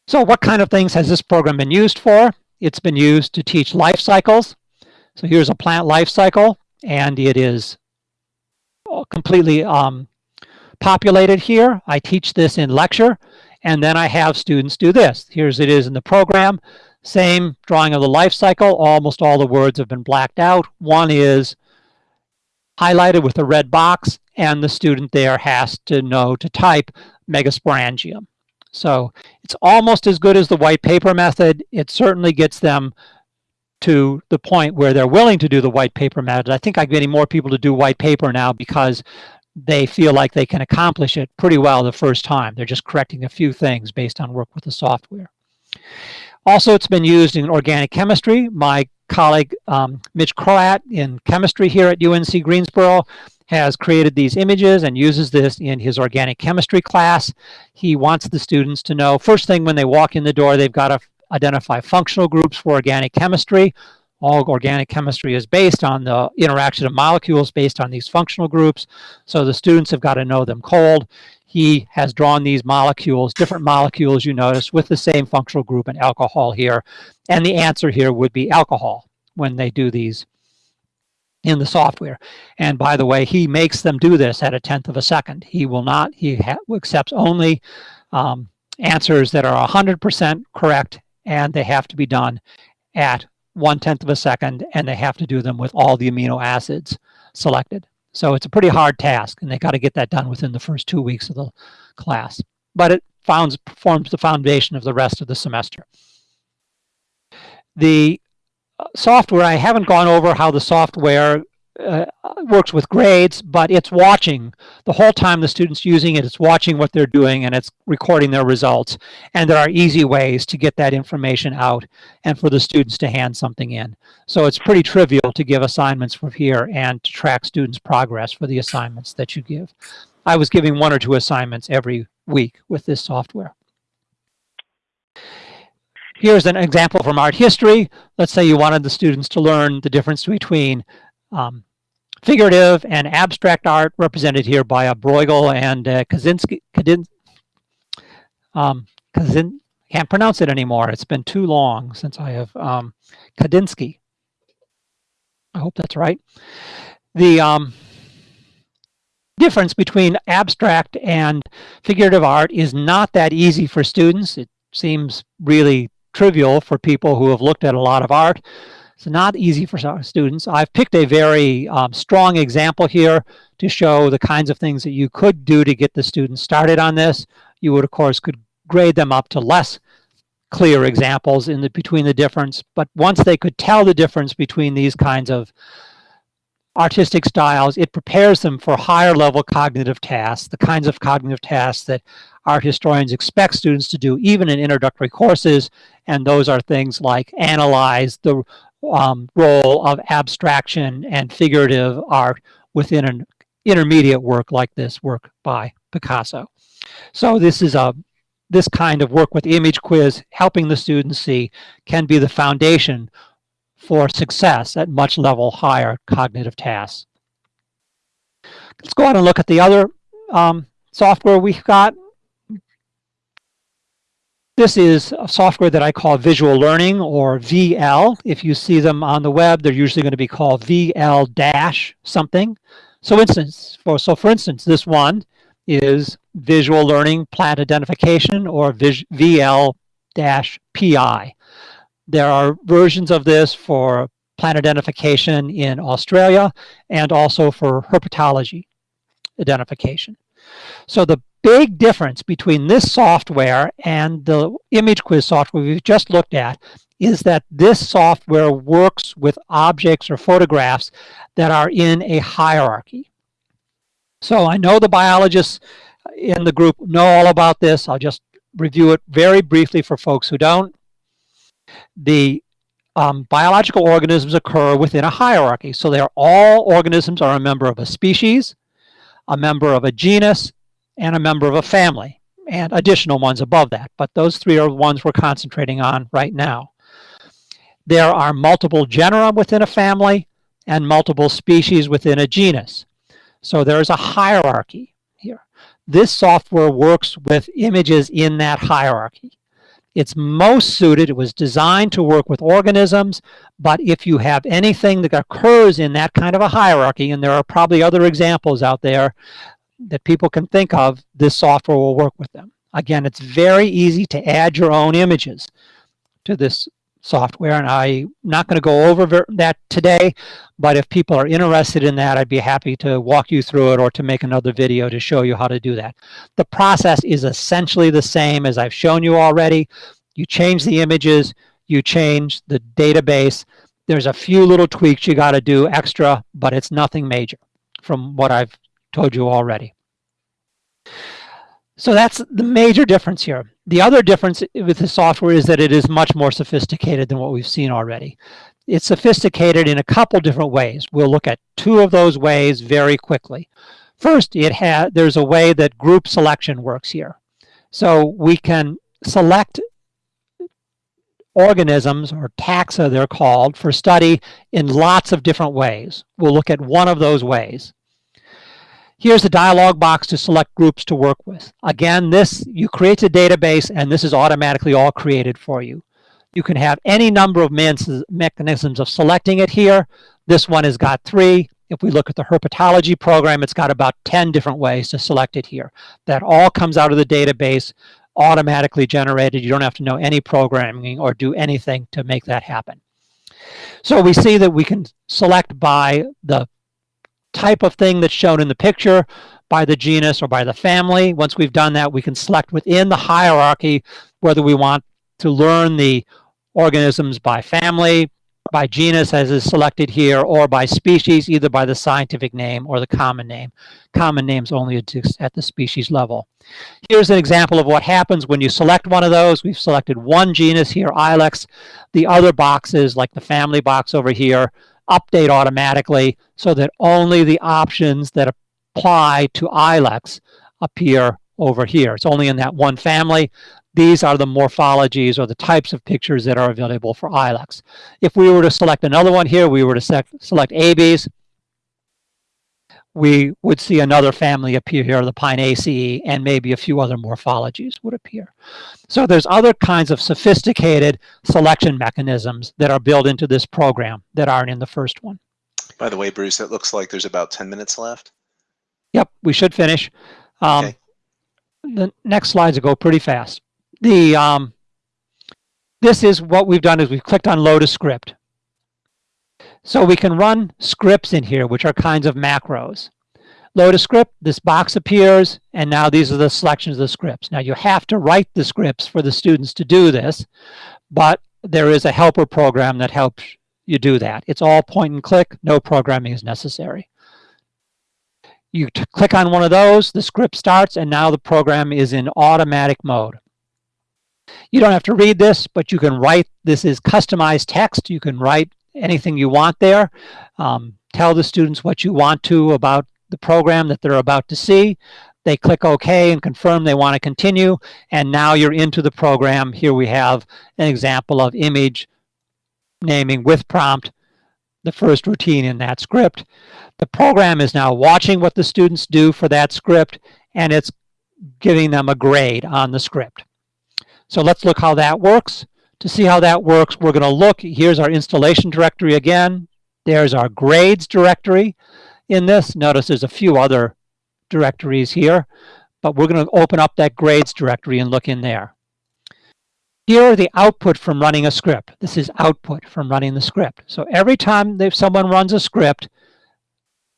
So what kind of things has this program been used for? It's been used to teach life cycles. So here's a plant life cycle, and it is completely um, populated here. I teach this in lecture, and then I have students do this. Here's it is in the program. Same drawing of the life cycle. Almost all the words have been blacked out. One is highlighted with a red box, and the student there has to know to type megasporangium. So it's almost as good as the white paper method. It certainly gets them to the point where they're willing to do the white paper method. I think I'm getting more people to do white paper now because they feel like they can accomplish it pretty well the first time. They're just correcting a few things based on work with the software. Also, it's been used in organic chemistry. My colleague um, Mitch Croatt in chemistry here at UNC Greensboro has created these images and uses this in his organic chemistry class. He wants the students to know, first thing when they walk in the door, they've got to identify functional groups for organic chemistry. All organic chemistry is based on the interaction of molecules based on these functional groups. So the students have got to know them cold. He has drawn these molecules, different molecules you notice with the same functional group in alcohol here. And the answer here would be alcohol when they do these in the software. And by the way, he makes them do this at a tenth of a second. He will not, he accepts only um, answers that are 100% correct and they have to be done at one tenth of a second and they have to do them with all the amino acids selected. So it's a pretty hard task and they got to get that done within the first two weeks of the class. But it founds, forms the foundation of the rest of the semester. The software, I haven't gone over how the software uh, works with grades, but it's watching the whole time the student's using it. It's watching what they're doing and it's recording their results. And there are easy ways to get that information out and for the students to hand something in. So it's pretty trivial to give assignments from here and to track students' progress for the assignments that you give. I was giving one or two assignments every week with this software. Here's an example from art history. Let's say you wanted the students to learn the difference between um, figurative and abstract art represented here by a Bruegel and uh, Kaczynski, um, can't pronounce it anymore. It's been too long since I have um, Kandinsky. I hope that's right. The um, difference between abstract and figurative art is not that easy for students. It seems really trivial for people who have looked at a lot of art. It's not easy for students. I've picked a very um, strong example here to show the kinds of things that you could do to get the students started on this. You would, of course, could grade them up to less clear examples in the between the difference. But once they could tell the difference between these kinds of artistic styles, it prepares them for higher level cognitive tasks, the kinds of cognitive tasks that art historians expect students to do even in introductory courses. And those are things like analyze the um, role of abstraction and figurative art within an intermediate work like this work by Picasso. So this is a this kind of work with image quiz helping the students see can be the foundation for success at much level higher cognitive tasks. Let's go on and look at the other um, software we've got. This is a software that I call visual learning or VL. If you see them on the web, they're usually going to be called VL dash something. So instance, for, so for instance, this one is visual learning plant identification or VL dash PI. There are versions of this for plant identification in Australia and also for herpetology identification. So the big difference between this software and the image quiz software we've just looked at is that this software works with objects or photographs that are in a hierarchy. So I know the biologists in the group know all about this. I'll just review it very briefly for folks who don't. The um, biological organisms occur within a hierarchy. So they're all organisms are a member of a species, a member of a genus, and a member of a family, and additional ones above that. But those three are the ones we're concentrating on right now. There are multiple genera within a family and multiple species within a genus. So there's a hierarchy here. This software works with images in that hierarchy. It's most suited, it was designed to work with organisms, but if you have anything that occurs in that kind of a hierarchy, and there are probably other examples out there that people can think of, this software will work with them. Again, it's very easy to add your own images to this software, and I'm not going to go over that today, but if people are interested in that, I'd be happy to walk you through it or to make another video to show you how to do that. The process is essentially the same as I've shown you already. You change the images, you change the database. There's a few little tweaks you got to do extra, but it's nothing major from what I've told you already. So that's the major difference here. The other difference with the software is that it is much more sophisticated than what we've seen already. It's sophisticated in a couple different ways. We'll look at two of those ways very quickly. First, it has there's a way that group selection works here. So we can select organisms, or taxa they're called, for study in lots of different ways. We'll look at one of those ways. Here's the dialog box to select groups to work with. Again, this, you create a database and this is automatically all created for you. You can have any number of mechanisms of selecting it here. This one has got three. If we look at the herpetology program, it's got about 10 different ways to select it here. That all comes out of the database, automatically generated. You don't have to know any programming or do anything to make that happen. So we see that we can select by the type of thing that's shown in the picture by the genus or by the family. Once we've done that, we can select within the hierarchy whether we want to learn the organisms by family, by genus as is selected here, or by species, either by the scientific name or the common name. Common names only exist at the species level. Here's an example of what happens when you select one of those. We've selected one genus here, Ilex. The other boxes, like the family box over here, update automatically so that only the options that apply to ILEX appear over here. It's only in that one family. These are the morphologies or the types of pictures that are available for ILEX. If we were to select another one here, we were to select Abies, we would see another family appear here, the Pinaceae, and maybe a few other morphologies would appear. So there's other kinds of sophisticated selection mechanisms that are built into this program that aren't in the first one. By the way, Bruce, it looks like there's about 10 minutes left. Yep, we should finish. Um, okay. The next slides go pretty fast. The um, This is what we've done is we've clicked on load a script. So we can run scripts in here, which are kinds of macros. Load a script, this box appears, and now these are the selections of the scripts. Now you have to write the scripts for the students to do this, but there is a helper program that helps you do that. It's all point and click, no programming is necessary. You click on one of those, the script starts, and now the program is in automatic mode. You don't have to read this, but you can write, this is customized text. You can write anything you want there. Um, tell the students what you want to about the program that they're about to see. They click OK and confirm they want to continue. And now you're into the program. Here we have an example of image naming with prompt, the first routine in that script. The program is now watching what the students do for that script, and it's giving them a grade on the script. So let's look how that works. To see how that works, we're going to look, here's our installation directory again. There's our grades directory in this. Notice there's a few other directories here, but we're going to open up that grades directory and look in there. Here are the output from running a script. This is output from running the script. So every time someone runs a script,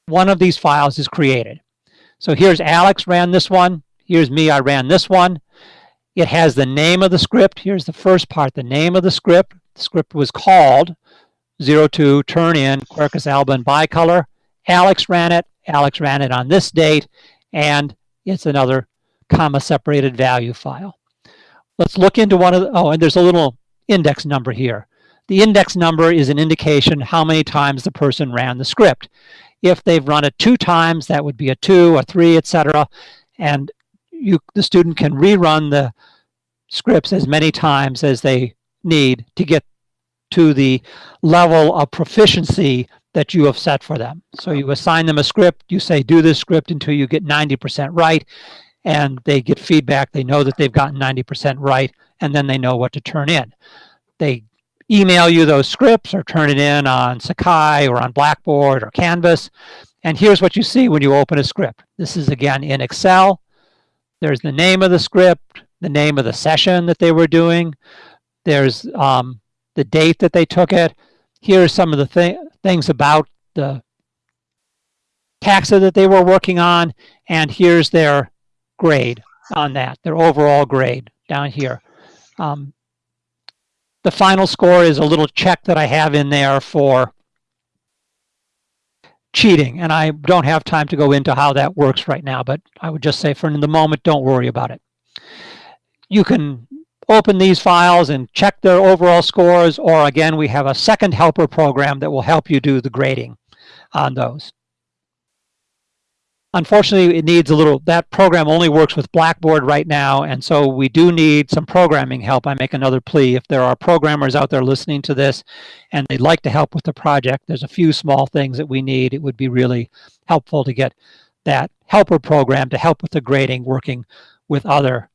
one of these files is created. So here's Alex ran this one. Here's me, I ran this one. It has the name of the script. Here's the first part, the name of the script. The script was called 02 turn in Quercus alba bicolor. Alex ran it. Alex ran it on this date, and it's another comma separated value file. Let's look into one of the, oh, and there's a little index number here. The index number is an indication how many times the person ran the script. If they've run it two times, that would be a two, a three, etc. And you, the student can rerun the scripts as many times as they need to get to the level of proficiency that you have set for them. So you assign them a script, you say do this script until you get 90% right, and they get feedback. They know that they've gotten 90% right, and then they know what to turn in. They email you those scripts or turn it in on Sakai or on Blackboard or Canvas. And here's what you see when you open a script. This is again in Excel. There's the name of the script, the name of the session that they were doing. There's um, the date that they took it. Here are some of the th things about the taxa that they were working on. And here's their grade on that, their overall grade down here. Um, the final score is a little check that I have in there for cheating. And I don't have time to go into how that works right now, but I would just say for in the moment, don't worry about it. You can open these files and check their overall scores, or again, we have a second helper program that will help you do the grading on those. Unfortunately, it needs a little, that program only works with Blackboard right now, and so we do need some programming help. I make another plea. If there are programmers out there listening to this and they'd like to help with the project, there's a few small things that we need. It would be really helpful to get that helper program to help with the grading working with other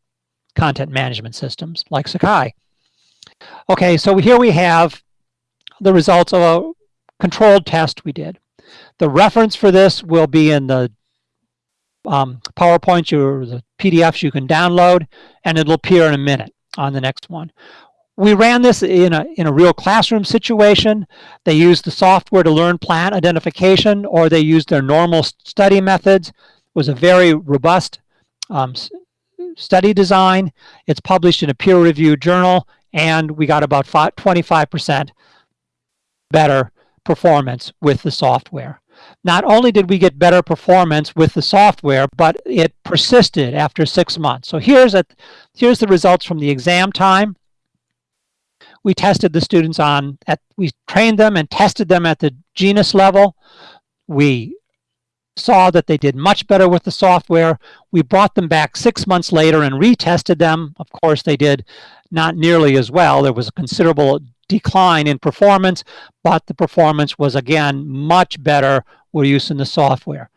content management systems like Sakai. Okay, so here we have the results of a controlled test we did. The reference for this will be in the um, PowerPoints or the PDFs you can download, and it'll appear in a minute on the next one. We ran this in a, in a real classroom situation. They used the software to learn plant identification, or they used their normal study methods. It was a very robust um, study design. It's published in a peer-reviewed journal, and we got about 25% better performance with the software not only did we get better performance with the software, but it persisted after six months. So here's, a, here's the results from the exam time. We tested the students on, at, we trained them and tested them at the genus level. We saw that they did much better with the software. We brought them back six months later and retested them. Of course, they did not nearly as well. There was a considerable decline in performance, but the performance was again much better with using the software.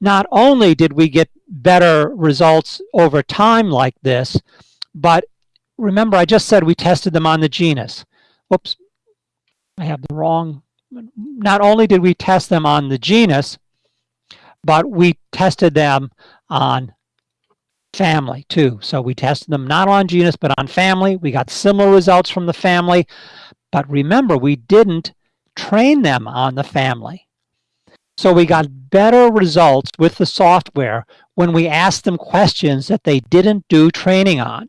Not only did we get better results over time like this, but remember I just said we tested them on the genus. Whoops, I have the wrong, not only did we test them on the genus, but we tested them on family too. So we tested them not on genus, but on family. We got similar results from the family. But remember, we didn't train them on the family. So we got better results with the software when we asked them questions that they didn't do training on.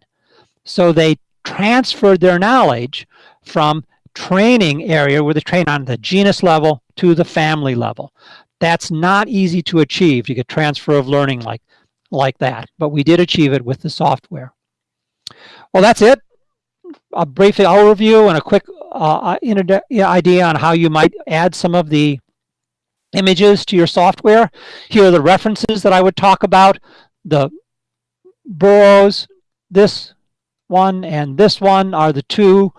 So they transferred their knowledge from training area where they train on the genus level to the family level. That's not easy to achieve to get transfer of learning like, like that, but we did achieve it with the software. Well, that's it. A brief overview and a quick uh, idea on how you might add some of the images to your software. Here are the references that I would talk about. The Burrows, this one and this one are the two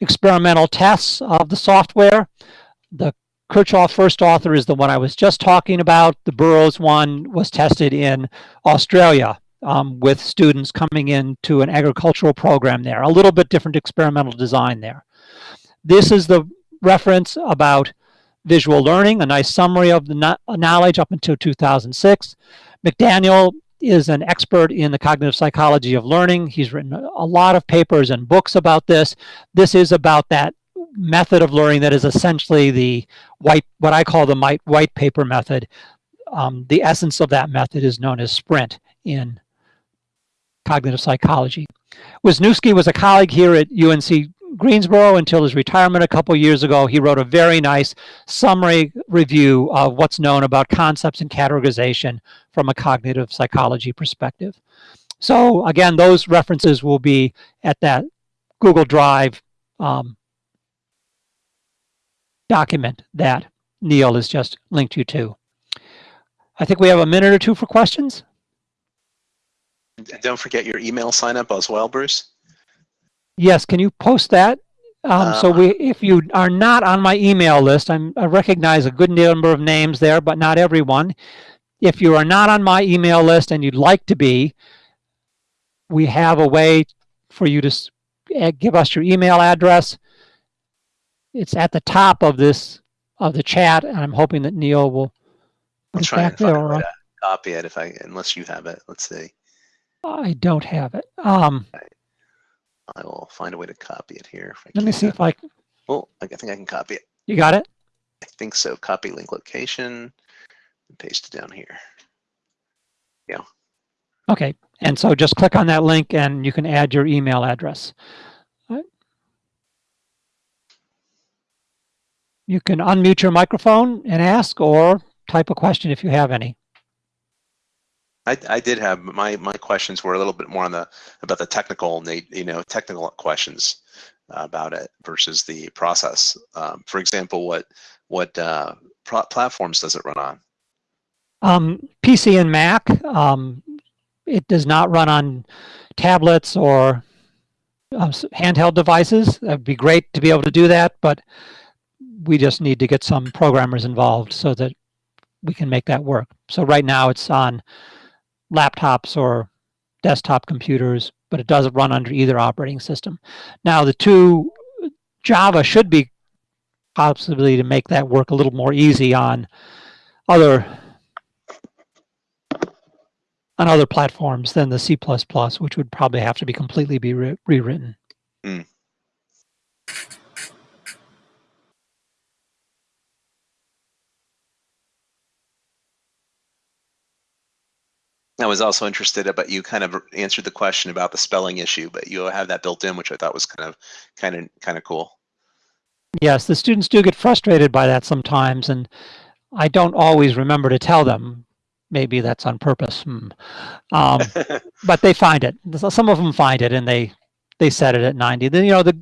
experimental tests of the software. The Kirchoff first author is the one I was just talking about. The Burrows one was tested in Australia um, with students coming into an agricultural program there. A little bit different experimental design there. This is the reference about visual learning, a nice summary of the knowledge up until 2006. McDaniel is an expert in the cognitive psychology of learning. He's written a lot of papers and books about this. This is about that method of learning that is essentially the white, what I call the white paper method. Um, the essence of that method is known as SPRINT in cognitive psychology. Wisniewski was a colleague here at UNC Greensboro until his retirement a couple years ago. He wrote a very nice summary review of what's known about concepts and categorization from a cognitive psychology perspective. So again, those references will be at that Google Drive um, document that Neal has just linked you to. I think we have a minute or two for questions. And don't forget your email sign up as well, Bruce. Yes, can you post that? Um, so we, if you are not on my email list, I'm, I recognize a good number of names there, but not everyone. If you are not on my email list and you'd like to be, we have a way for you to eh, give us your email address. It's at the top of this, of the chat, and I'm hoping that Neal will I'll try and find there. a way or- to copy it if I, unless you have it. Let's see. I don't have it. Um, I will find a way to copy it here. let me see if I, can. Oh, I think I can copy it. you got it? I think so. Copy link location and paste it down here. Yeah. Okay, and so just click on that link and you can add your email address. Right. You can unmute your microphone and ask or type a question if you have any. I, I did have my my questions were a little bit more on the about the technical you know technical questions uh, about it versus the process. Um, for example, what what uh, platforms does it run on? Um, PC and Mac, um, it does not run on tablets or s- handheld devices. It'd be great to be able to do that, but we just need to get some programmers involved so that we can make that work. So right now it's on laptops or desktop computers, but it doesn't run under either operating system. Now the two Java should be possibly to make that work a little more easy on other on other platforms than the C++, which would probably have to be completely be re- rewritten. Hmm. I was also interested about you kind of answered the question about the spelling issue, but you have that built in, which I thought was kind of kind of kind of cool. Yes, the students do get frustrated by that sometimes, and I don't always remember to tell them. Maybe that's on purpose. Hmm. Um, but they find it. Some of them find it, and they they set it at 90. Then you know the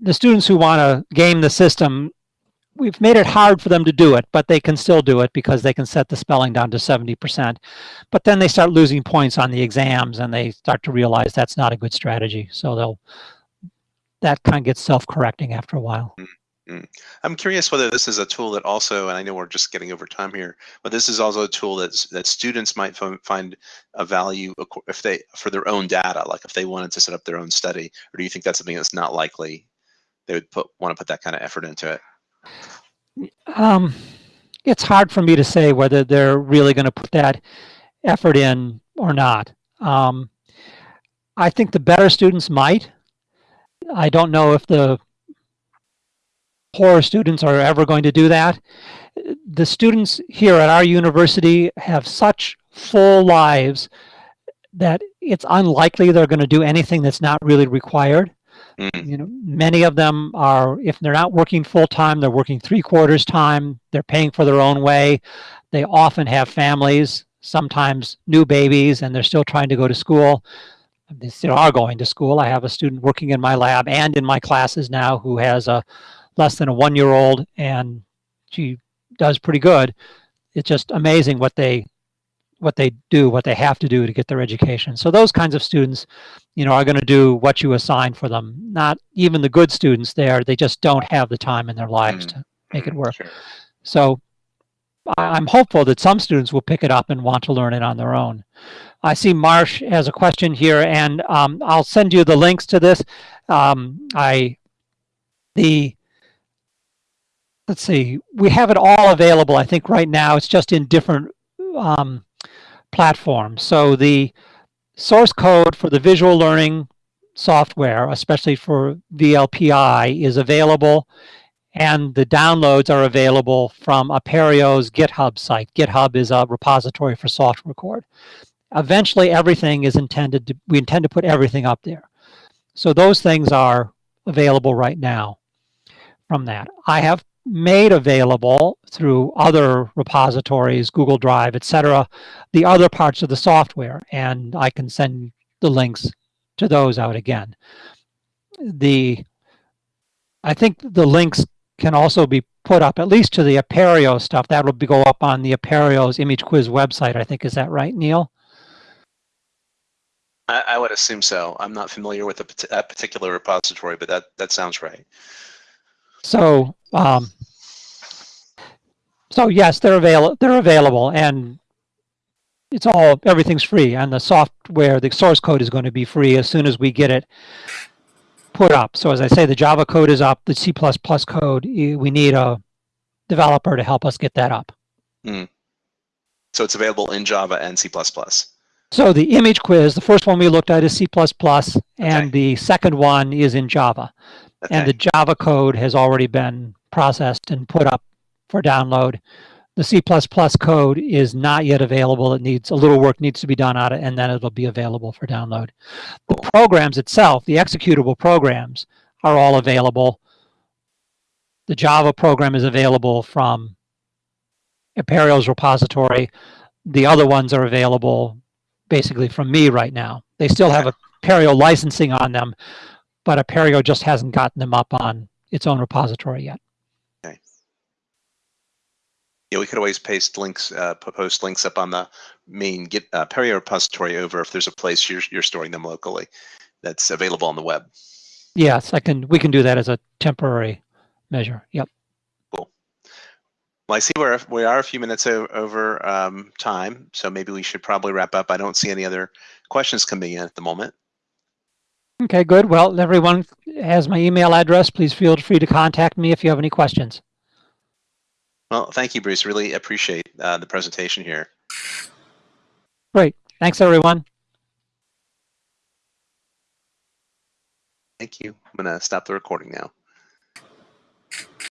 the students who want to game the system, we've made it hard for them to do it, but they can still do it because they can set the spelling down to 70%. But then they start losing points on the exams, and they start to realize that's not a good strategy. So they'll that kind of gets self-correcting after a while. Mm, mm. I'm curious whether this is a tool that also, and I know we're just getting over time here, but this is also a tool that's that students might find a value if they for their own data, like if they wanted to set up their own study, or do you think that's something that's not likely they would put want to put that kind of effort into it? Um, it's hard for me to say whether they're really going to put that effort in or not. Um, I think the better students might. I don't know if the poorer students are ever going to do that. The students here at our university have such full lives that it's unlikely they're going to do anything that's not really required. Mm, You know, many of them are, if they're not working full time, they're working three quarters time. They're paying for their own way. They often have families, sometimes new babies, and they're still trying to go to school. They still are going to school. I have a student working in my lab and in my classes now who has a less than a one year old, and she does pretty good. It's just amazing what they what they do, what they have to do to get their education. So those kinds of students, you know, are going to do what you assign for them. Not even the good students there, they just don't have the time in their lives Mm. to make it mm, work. sure. So I'm hopeful that some students will pick it up and want to learn it on their own. I see Marsh has a question here, and um, I'll send you the links to this. Um, I the let's see, we have it all available. I think right now it's just in different um, platforms. So the source code for the visual learning software, especially for VLPI, is available and the downloads are available from Apereo's GitHub site. GitHub is a repository for software code. Eventually, everything is intended to, we intend to put everything up there. So those things are available right now from that. I have made available through other repositories, Google Drive, etc., the other parts of the software, and I can send the links to those out again. The I think the links can also be put up at least to the Apereo stuff. That will be, go up on the Apereo's image quiz website. I think is that right, Neal? I, I would assume so. I'm not familiar with a, that particular repository, but that that sounds right. So, um, so yes, they're available. They're available, and it's all, everything's free and the software, the source code is going to be free as soon as we get it put up. So as I say, the Java code is up, the C++ code, we need a developer to help us get that up. So it's available in Java and C++. So the image quiz, the first one we looked at is C++, and Okay. the second one is in Java. And the Java code has already been processed and put up for download. The C++ code is not yet available. It needs, a little work needs to be done on it, and then it'll be available for download. The programs itself, the executable programs, are all available. The Java program is available from Apereo's repository. The other ones are available basically from me right now. They still have Apereo licensing on them, but Apereo just hasn't gotten them up on its own repository yet. Okay. Yeah, we could always paste links, uh, post links up on the main Git uh, repository over if there's a place you're, you're storing them locally that's available on the web. Yes, I can, we can do that as a temporary measure. Yep. Cool. Well, I see we're we are a few minutes over um, time, so maybe we should probably wrap up. I don't see any other questions coming in at the moment. Okay, good. Well, everyone has my email address. Please feel free to contact me if you have any questions. Well, thank you, Bruce. Really appreciate uh, the presentation here. Great. Thanks, everyone. Thank you. I'm gonna stop the recording now.